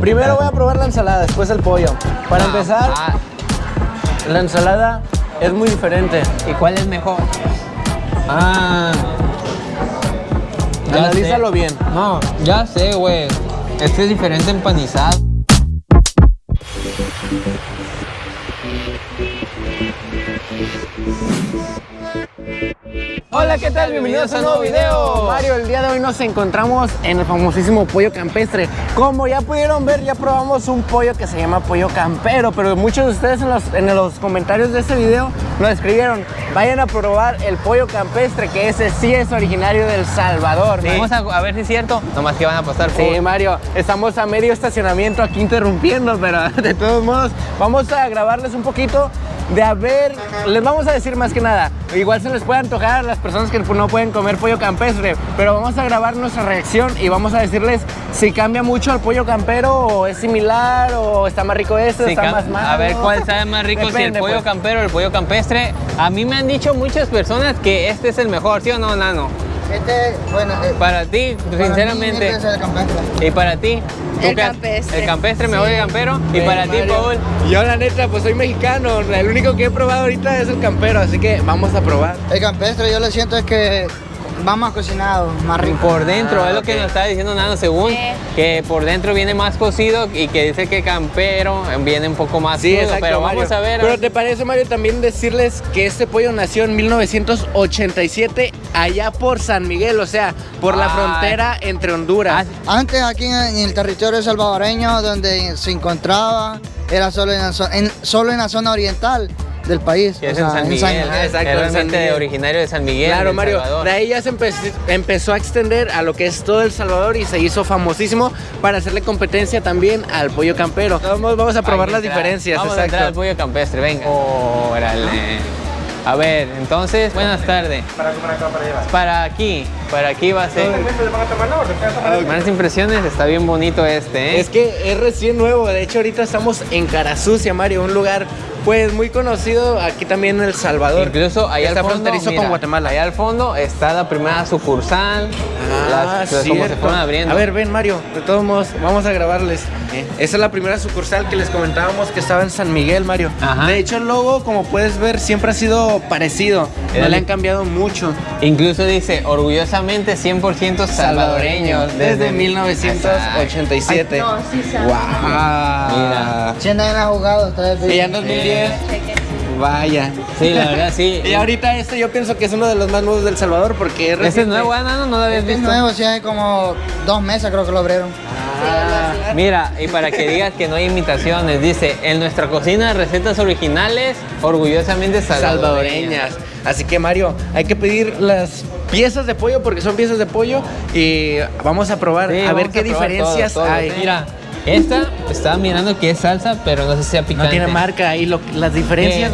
Primero voy a probar la ensalada, después el pollo. Para Ah, empezar, ah, la ensalada es muy diferente. ¿Y cuál es mejor? Ah. Ya Analízalo sé. bien. No, ya sé, güey. Este es diferente empanizado. Hola, ¿qué tal? Bienvenidos a un nuevo video. Mario, el día de hoy nos encontramos en el famosísimo pollo campestre. Como ya pudieron ver, ya probamos un pollo que se llama pollo campero, pero muchos de ustedes en los, en los comentarios de este video nos escribieron, vayan a probar el pollo campestre, que ese sí es originario del Salvador. Vamos a, a ver si es cierto. Nomás que van a pasar por... Sí, Mario, estamos a medio estacionamiento aquí interrumpiendo, pero de todos modos vamos a grabarles un poquito de a ver, les vamos a decir más que nada, igual se les puede antojar a las personas que no pueden comer pollo campestre, pero vamos a grabar nuestra reacción y vamos a decirles si cambia mucho al pollo campero o es similar o está más rico este, Sí, está más malo. a ver cuál sabe más rico, si el pollo pues. campero o el pollo campestre. A mí me han dicho muchas personas que este es el mejor, ¿sí o no, Nano? Este, bueno, eh, Para ti, para mí, sinceramente. este es el campestre. ¿Y para ti? ¿Tú El campestre. El campestre, mejor el campero. ¿Y para ti. Paul? Yo la neta, pues soy mexicano, el único que he probado ahorita es el campero, así que vamos a probar. El campestre yo lo siento es que va más cocinado, más rico. Por dentro, Ah, es lo que nos está diciendo Nano, según que por dentro viene más cocido y que dice que campero viene un poco más Sí, crudo, exacto, pero Mario. vamos a ver. Pero te parece, Mario, también decirles que este pollo nació en 1987 allá por San Miguel, o sea, por la Ay. frontera entre Honduras. Antes aquí en, el territorio salvadoreño donde se encontraba era solo en la, en- solo en la zona oriental del país. que es o en San Miguel, Exacto, es en San Miguel. originario de San Miguel. Claro, Mario. Salvador. De ahí ya se empe- empezó a extender a lo que es todo El Salvador y se hizo famosísimo para hacerle competencia también al pollo campero. Vamos, vamos a probar las diferencias, Vamos a entrar al exacto. pollo campestre, venga. Órale. A ver, entonces, buenas tardes. Para comer acá para llevar. Para aquí, para aquí va a ser. ¿Se? ¿Se Buenas impresiones, está bien bonito este, ¿eh? Es que es recién nuevo, de hecho ahorita estamos en Cara Sucia, Mario, un lugar pues muy conocido aquí también en El Salvador. Incluso allá está al fondo, fronterizo mira, con Guatemala. Allá al fondo está la primera sucursal. Ah, las, como se cierto. fueron abriendo. A ver, ven Mario, de todos modos, vamos a grabarles. Esa es la primera sucursal que les comentábamos que estaba en San Miguel, Mario. Ajá. De hecho, el logo, como puedes ver, siempre ha sido parecido. No le han cambiado mucho. Incluso dice orgullosamente 100% salvadoreños desde 1987. No, sí sabe. Wow. Mira. Si andan a jugado. Y ya en 2010. Vaya. Sí, la verdad sí. Y ahorita este yo pienso que es uno de los más nuevos del Salvador porque es Este es nuevo, ¿ah, Nano? ¿No lo habías Este es visto? nuevo, sí, hace como dos meses creo que lo abrieron. Ah, Mira, y para que digas que no hay imitaciones, dice, en nuestra cocina recetas originales, orgullosamente salvadoreñas. salvadoreñas. Así que Mario, hay que pedir las piezas de pollo porque son piezas de pollo y vamos a probar Sí, a ver qué diferencias todo, todo. hay. Mira, esta estaba mirando que es salsa, pero no sé si sea picante. No tiene marca y lo- las diferencias.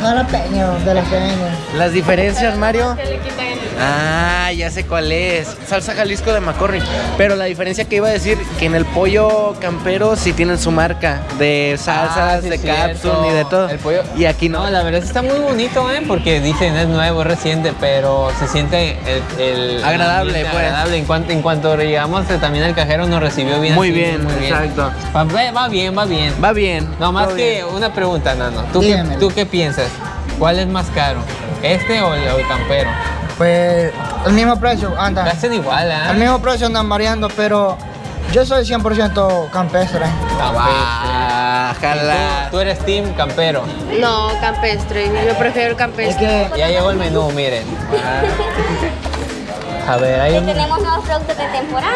Jalapeño de las pequeñas. Las diferencias, Mario. Que le quitan el- Ah, ya sé cuál es. Salsa Jalisco de McCormick. Pero la diferencia que iba a decir, que en el pollo campero sí tienen su marca de salsas, Ah, sí, de cápsula y de todo. El pollo- Y aquí no. No, la verdad está muy bonito, ¿eh? Porque dicen es nuevo, es reciente, pero se siente el... el Agradable, ambiente pues. Agradable. En cuanto, en cuanto llegamos, eh, también el cajero nos recibió bien. Muy así, bien, exacto. Va, va- va bien, va bien. Va bien. No, más que bien. una pregunta, Nano. ¿Tú qué. ¿Tú qué piensas? ¿Cuál es más caro? ¿Este o el, o el campero? Pues el mismo precio anda. Hacen igual, ¿ah? El mismo precio andan variando, pero yo soy 100% campestre. Ah, ¿Y jala. Tú, tú eres team campero. No, campestre. Yo prefiero el Es campestre. que Ya llegó el menú, miren. A ver, hay un... Tenemos nuevos productos de temporada.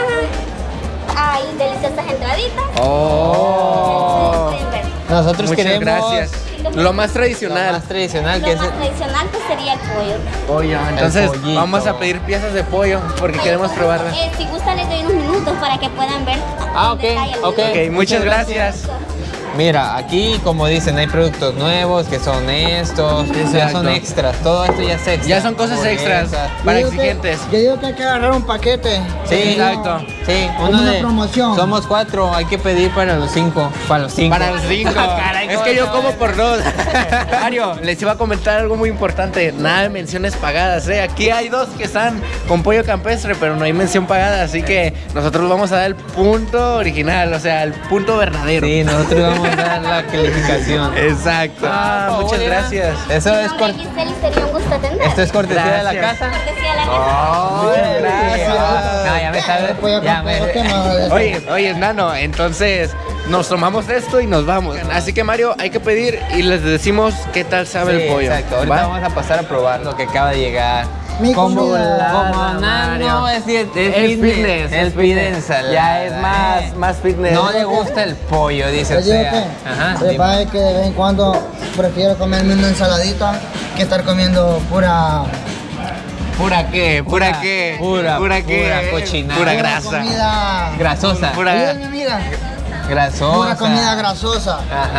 Hay deliciosas entraditas. Oh. Nosotros Muchas queremos... gracias. Lo más Lo tradicional. más tradicional Lo que es... más tradicional pues sería el pollo. Pollo. Entonces pollito. vamos a pedir piezas de pollo porque queremos probarlas. Eh, si gusta les doy unos minutos para que puedan ver. Ah, ok, el. Ok, muchas gracias. Mira, aquí como dicen, hay productos nuevos que son estos, ya son extras, todo esto ya es extra. Ya son cosas extras para Yo digo que- exigentes. yo digo que hay que agarrar un paquete. Sí, Exacto. Sí, uno una de- promoción. Somos cuatro, hay que pedir para los cinco. Para los cinco. Para los cinco. Caray, es ¿cómo que yo como por dos. Mario, les iba a comentar algo muy importante. Nada de menciones pagadas, ¿eh? Aquí hay dos que están con pollo campestre, pero no hay mención pagada. Así que nosotros vamos a dar el punto original, o sea, el punto verdadero. Sí, nosotros vamos la calificación. Exacto. Ah, muchas gracias. Eso es nombre cor- es Giselle y sería un gusto atender. Esto es cortesía de la casa. Cortesía de la casa. Oh, Muchas gracias. No, ya me sabes. Ya me. Oye, oye, Nano, entonces nos tomamos esto y nos vamos. Así que Mario, hay que pedir y les decimos qué tal sabe Sí, el pollo. Exacto, ahorita ¿Va? vamos a pasar a probar lo que acaba de llegar. Mi como Nano es, es, Es fitness, es. Ya es más- eh. más fitness. No le gusta el pollo, dice Yo o digo que, Ajá. lo que dime. pasa es que de vez en cuando prefiero comerme una ensaladita que estar comiendo pura, ¿Pura qué? ¿Pura, Pura- qué? pura- ¿Pura qué? pura cochinada. Pura pura grasa. comida Grasosa. Pura- amiga. Grasosa. Pura comida grasosa. Ajá.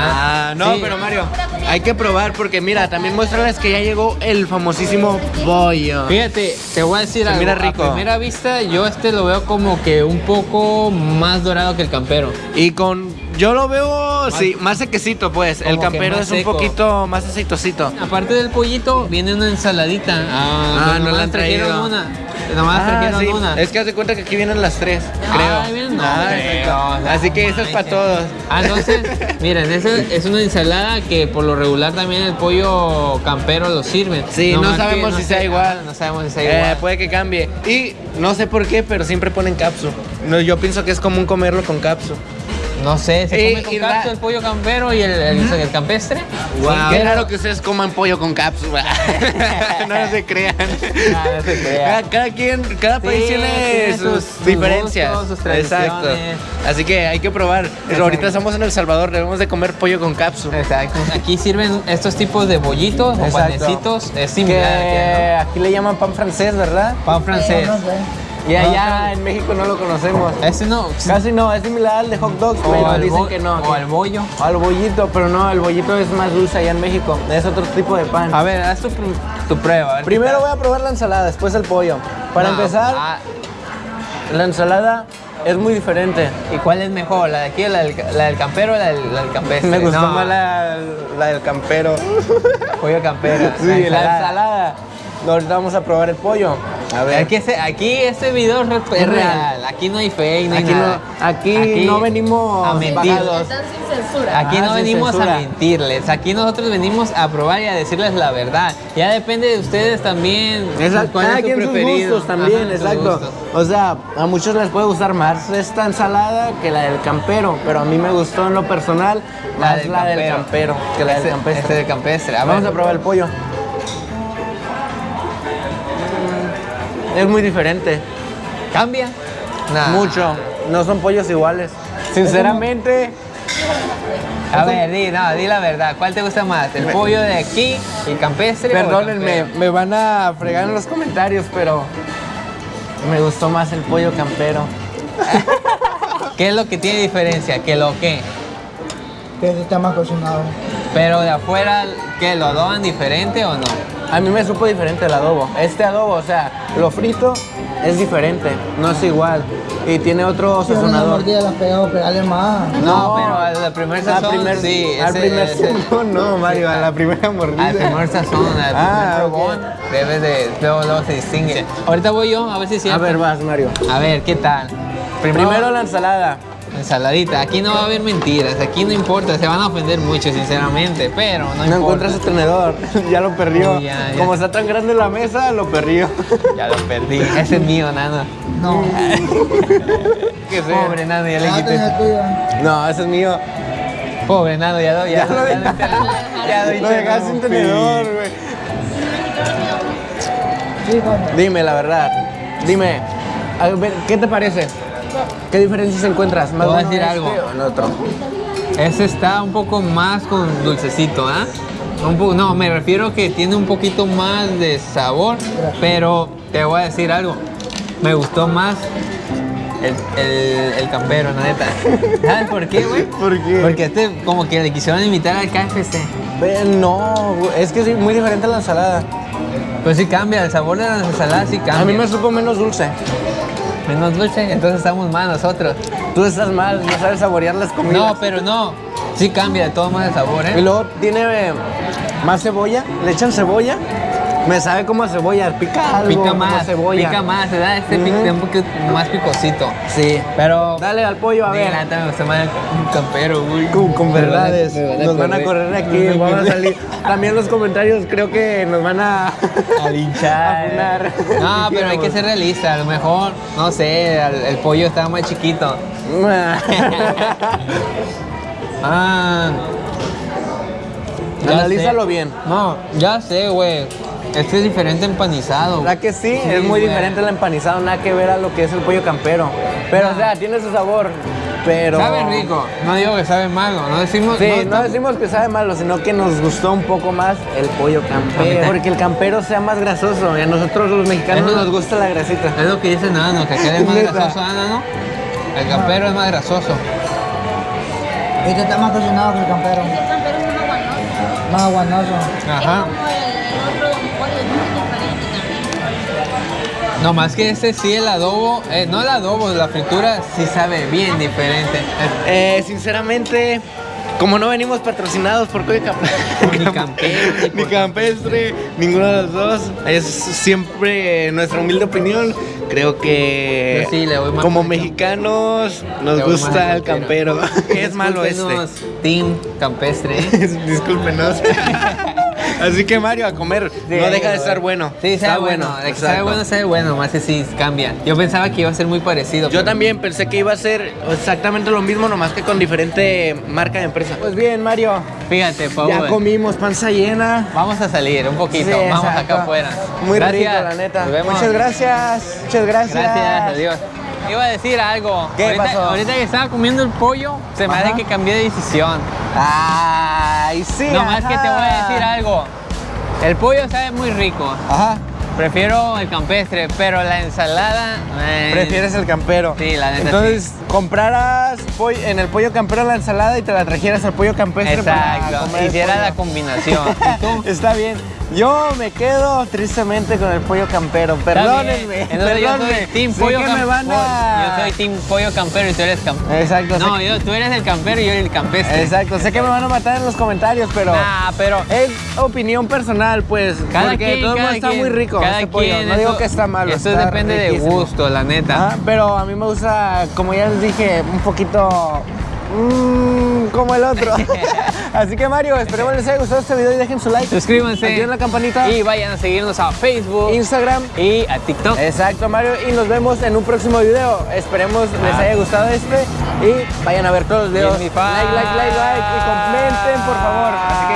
Ah, no, Sí. pero Mario, hay que probar porque mira, también muéstrales que ya llegó el famosísimo pollo. Fíjate, te voy a decir Se algo. mira rico. A primera vista, yo este lo veo como que un poco más dorado que el campero. Y con, yo lo veo, sí, más sequecito pues. El campero es un seco. poquito más aceitosito. Aparte del pollito, viene una ensaladita. Ah, Ah, no la han trajeron traído. una. Nomás trajeron sí. una. Es que haz de cuenta que aquí vienen las tres, creo. Ay, bien, no, Ah, creo. exacto. Así que eso es para todos. Ah, entonces, miren, esa es una ensalada que por lo regular también el pollo campero lo sirven. Sí, no que sabemos si sé- sea igual. ah, No sabemos si sea Eh, igual. puede que cambie. Y no sé por qué, pero siempre ponen capsu. No, yo pienso que es común comerlo con capsu. No sé, ¿se Y- come con ra- el pollo campero y el, el- el campestre? Wow. Qué raro que ustedes coman pollo con cápsula. no se crean. No se crea. Cada, cada quien, cada Sí, país tiene tiene sus, diferencias. gustos, sus Exacto. Así que hay que probar. Ahorita estamos en El Salvador, debemos de comer pollo con cápsula. Exacto. Aquí sirven estos tipos de bollitos o Exacto. panecitos. Es similar Que aquí, aquí le llaman pan francés, ¿verdad? Pan francés. No sé. Y allá pero- en México no lo conocemos. Ese no. Casi no, es similar al de hot dogs, O pero dicen que no. O al bollo. O al bollito, pero no, el bollito es más dulce allá en México. Es otro tipo de pan. A ver, haz tu, pr- tu prueba. a ver qué Primero voy a probar la ensalada, después el pollo. Para No, empezar, ah, la ensalada es muy diferente. ¿Y cuál es mejor? ¿La de aquí, la del, la del campero o la del, la del campestre? Me gustó No, más la, la del campero. pollo campero. Sí, la ensalada. Ahorita vamos a probar el pollo. A ver. Aquí, este- aquí este video es, re- es Es real. real. Aquí no hay fake, no hay Aquí no- nada. aquí no venimos a mentir. pagados. Están sin censura. Aquí Ah, no venimos censura. a mentirles. Aquí nosotros venimos a probar y a decirles la verdad. Ya depende de ustedes también. Exacto, cuál cada es su quien sus preferido. gustos también, Ajá, exacto. gustos. O sea, a muchos les puede gustar más esta ensalada que la del campero, pero a mí me gustó en lo personal más la del campero que la del Este- campestre. Este del campestre. A Vamos a probar el pollo. Es muy diferente, ¿Cambia? Nah. mucho. No son pollos iguales. Sinceramente, A ver, di, no, di la verdad. ¿Cuál te gusta más? ¿El pollo de aquí, el campestre? o el perdónenme, me van a fregar en los comentarios, pero me gustó más el pollo campero. ¿Qué es lo que tiene diferencia? ¿Que lo qué? Que está más cocinado. Pero de afuera, ¿qué? ¿Lo adoban diferente o no? A mí me supo diferente el adobo. Este adobo, o sea, lo frito es diferente, no es igual. Y tiene otro una sazonador. mordida la pegado, pegarle más. No, pero al al primer sazón, al primer, sí. al ese- primer ese- sazón, no, Mario, a la primera mordida. Al primer sazón, al primer Ah, probón, debes de, luego, luego se distingue. Ahorita voy yo, a ver si es A ver, vas, Mario. A ver, ¿qué tal? Primero la ensalada. Ensaladita. Aquí no va a haber mentiras, aquí no importa, se van a ofender mucho, sinceramente, pero no, No importa. encuentra su tenedor, ya lo perdió. Uy, ya, ya. Como está tan grande la mesa, lo perdió. Ya lo perdí. Ese es mío, nano. No. Pobre nano, ya le Ah, quité. No, ese es mío. Pobre nano, ya, ya, Ya lo ya, de- ya, ya doy Lo dejaste sin tenedor, güey. Dime la verdad. Dime, a ver, ¿qué te parece? ¿Qué diferencias encuentras? ¿Más Te voy a decir este algo. o en otro? Ese está un poco más con dulcecito, ¿ah? Un no, me refiero que tiene un poquito más de sabor, pero te voy a decir algo. Me gustó más el, el, el campero, la neta. ¿Sabes por qué, güey? ¿Por qué? Porque este como que le quisieron invitar al KFC. No, es que es muy diferente a la ensalada. Pues sí cambia, el sabor de las ensaladas sí cambia. A mí me supo menos dulce. Menos dulce, entonces estamos mal nosotros. Tú estás mal, no sabes saborear las comidas. No, pero no. Sí cambia de todo modo el sabor, Y ¿eh? luego tiene eh, más cebolla, le echan cebolla. Me sabe como a cebolla, pica algo Pica como más, cebolla. pica más, ¿verdad? Este pica Ujú. un poquito más picosito. Sí. Pero... Dale al pollo, a ver. neta me gusta el campero, güey. Con, con Me van a- verdades. me van a Nos van a correr. aquí, vamos a salir. También los comentarios creo que nos van a, A linchar. a. No, pero hay que ser realista. A lo mejor, no sé, el, el pollo estaba más chiquito. Ah. Analízalo bien. No, ya sé, güey. Este es diferente empanizado. ¿Verdad que sí? Sí, es muy güey. diferente el empanizado, nada que ver a lo que es el pollo campero. Pero, o sea, tiene su sabor. Pero. Sabe rico. No digo que sabe malo. No decimos. Sí, no, no- decimos que sabe malo, sino que nos gustó un poco más el pollo campero. Porque el campero sea más grasoso. Y a nosotros los mexicanos Eso- nos gusta la grasita. Es lo que dice Nano, que aquel es más grasoso, ah, ¿no? El campero es más grasoso. Este está más cocinado que el campero. El campero es más aguanoso. Más aguanoso. Ajá. No más que este sí, el adobo, eh, no el adobo, la fritura sí sabe bien diferente. Eh, sinceramente, como no venimos patrocinados por campero. Ni campero, ni campestre, ninguno de los dos. Es siempre nuestra humilde opinión. Creo que sí le voy como mexicanos nos Le gusta el campero. es malo este. Team campestre. Discúlpenos. Así que Mario, a comer. no deja de estar bueno. Sí, Está sabe bueno. De que sabe bueno, sabe bueno. Más que sí cambia. Yo pensaba que iba a ser muy parecido. Yo también pensé que iba a ser exactamente lo mismo, nomás que con diferente marca de empresa. Pues bien, Mario. Fíjate, por Ya comimos panza llena. Vamos a salir un poquito. Sí, Vamos exacto. acá afuera. Muy Gracias. rico, la neta. Nos vemos. Muchas gracias. Muchas gracias. Gracias, adiós. Iba a decir algo. ¿Qué ahorita, pasó? ahorita que estaba comiendo el pollo, se me hace que cambié de decisión. Ay, sí. No más que te voy a decir algo. El pollo sabe muy rico. Ajá. Prefiero el campestre, pero la ensalada. eh, Prefieres el campero. Sí, la neta, Entonces, compraras pollo- en el pollo campero la ensalada y te la trajeras al pollo campestre para Exacto. comer Hiciera la combinación. ¿Y tú? Está bien. Yo me quedo tristemente con el pollo campero. Perdónenme. Entonces yo perdónenme. soy team pollo que me cam- van a... Yo soy team pollo campero y tú eres campero. Exacto. sé No, que- yo, tú eres el campero y yo el campestre. Exacto. Sé que me van a matar en los comentarios, pero... Nah, pero Es opinión personal, pues. cada porque quien, de todos cada modos está quien, muy rico Cada este pollo. no digo que está malo. Eso está depende de riquísimo. gusto, la neta. Ajá, pero a mí me gusta, como ya les dije, un poquito mm, como el otro. Así que Mario, esperemos les haya gustado este video y dejen su like. Suscríbanse. Activen la campanita. Y vayan a seguirnos a Facebook Instagram. y a TikTok. Exacto, Mario. Y nos vemos en un próximo video. Esperemos les Ah. haya gustado este. Y vayan a ver todos los videos. Like, like, like, like. Y comenten, por favor. Así.